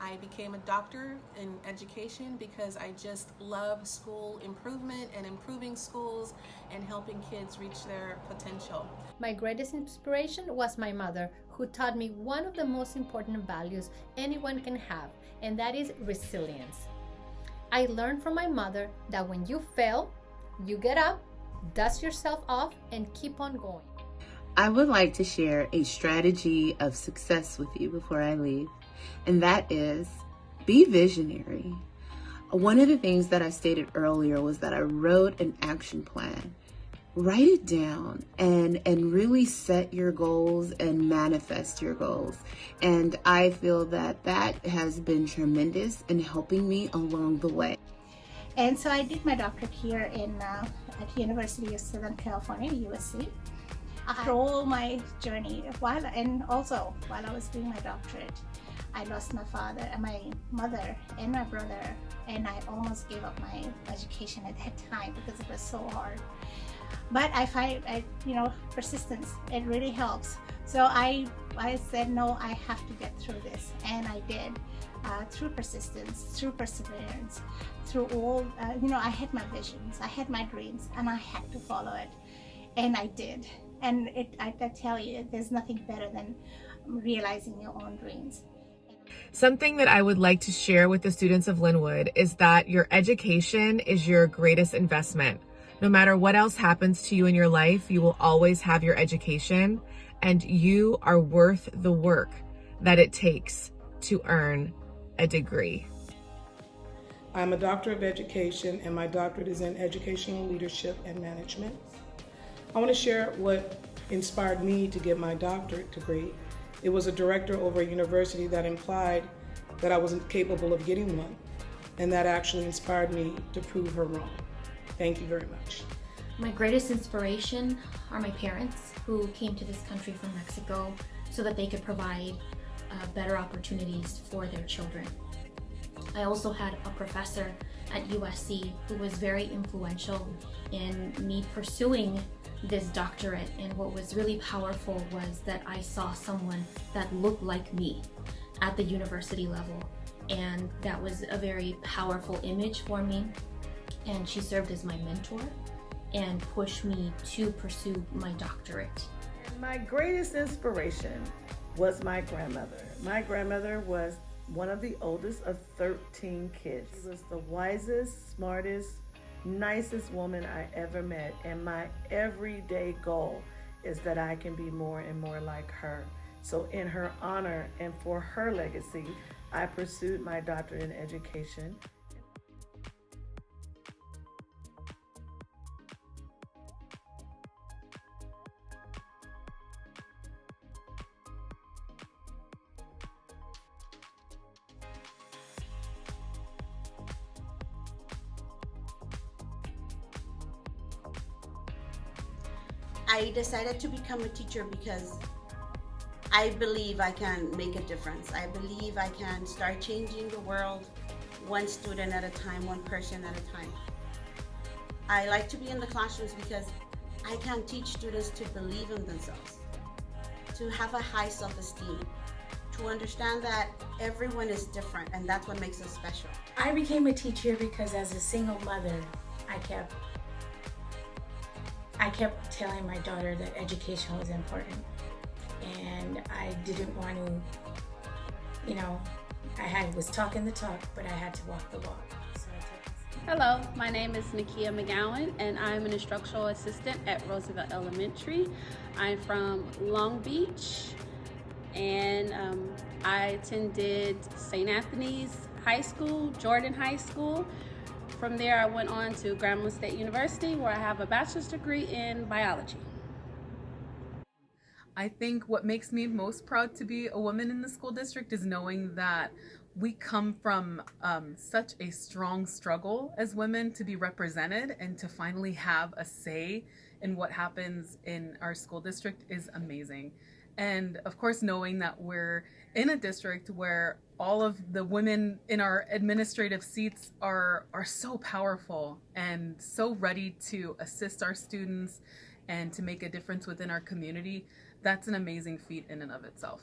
I became a doctor in education because I just love school improvement and improving schools and helping kids reach their potential. My greatest inspiration was my mother, who taught me one of the most important values anyone can have, and that is resilience. I learned from my mother that when you fail, you get up, dust yourself off, and keep on going. I would like to share a strategy of success with you before I leave, and that is be visionary. One of the things that I stated earlier was that I wrote an action plan. Write it down and, and really set your goals and manifest your goals. And I feel that that has been tremendous in helping me along the way. And so I did my doctorate here in uh, at the University of Southern California, USC. After all my journey, while and also while I was doing my doctorate, I lost my father, and my mother, and my brother, and I almost gave up my education at that time because it was so hard. But I find, I, you know, persistence. It really helps. So I, I said no. I have to get through this, and I did. Uh, through persistence, through perseverance, through all, uh, you know, I had my visions, I had my dreams, and I had to follow it, and I did. And it, I, I tell you, there's nothing better than realizing your own dreams. Something that I would like to share with the students of Lynwood is that your education is your greatest investment. No matter what else happens to you in your life, you will always have your education and you are worth the work that it takes to earn a degree. I'm a doctor of education and my doctorate is in educational leadership and management. I want to share what inspired me to get my doctorate degree. It was a director over a university that implied that I wasn't capable of getting one, and that actually inspired me to prove her wrong. Thank you very much. My greatest inspiration are my parents who came to this country from Mexico so that they could provide uh, better opportunities for their children. I also had a professor at USC who was very influential in me pursuing this doctorate and what was really powerful was that I saw someone that looked like me at the university level and that was a very powerful image for me and she served as my mentor and pushed me to pursue my doctorate. My greatest inspiration was my grandmother. My grandmother was one of the oldest of 13 kids. She was the wisest, smartest, nicest woman I ever met. And my everyday goal is that I can be more and more like her. So in her honor and for her legacy, I pursued my doctorate in education. I decided to become a teacher because I believe I can make a difference. I believe I can start changing the world one student at a time, one person at a time. I like to be in the classrooms because I can teach students to believe in themselves, to have a high self-esteem, to understand that everyone is different and that's what makes us special. I became a teacher because as a single mother, I kept I kept telling my daughter that education was important and I didn't want to, you know, I had, was talking the talk, but I had to walk the walk. Hello, my name is Nakia McGowan and I'm an instructional assistant at Roosevelt Elementary. I'm from Long Beach and um, I attended St. Anthony's High School, Jordan High School, from there, I went on to Grambling State University where I have a bachelor's degree in biology. I think what makes me most proud to be a woman in the school district is knowing that we come from um, such a strong struggle as women to be represented and to finally have a say in what happens in our school district is amazing. And of course, knowing that we're in a district where all of the women in our administrative seats are, are so powerful and so ready to assist our students and to make a difference within our community, that's an amazing feat in and of itself.